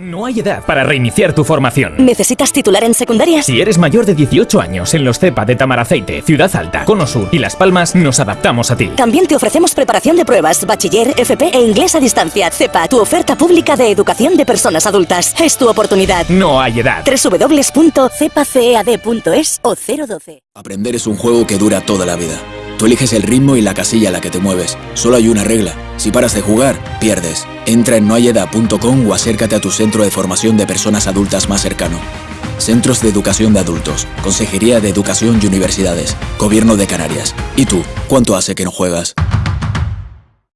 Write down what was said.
No hay edad para reiniciar tu formación. ¿Necesitas titular en secundarias? Si eres mayor de 18 años en los CEPA de Tamaraceite, Ciudad Alta, Cono Sur y Las Palmas, nos adaptamos a ti. También te ofrecemos preparación de pruebas, bachiller, FP e inglés a distancia. CEPA, tu oferta pública de educación de personas adultas. Es tu oportunidad. No hay edad. www.cepacead.es o 012. Aprender es un juego que dura toda la vida. Tú eliges el ritmo y la casilla a la que te mueves. Solo hay una regla. Si paras de jugar, pierdes. Entra en noayedad.com o acércate a tu centro de formación de personas adultas más cercano. Centros de Educación de Adultos, Consejería de Educación y Universidades, Gobierno de Canarias. ¿Y tú, cuánto hace que no juegas?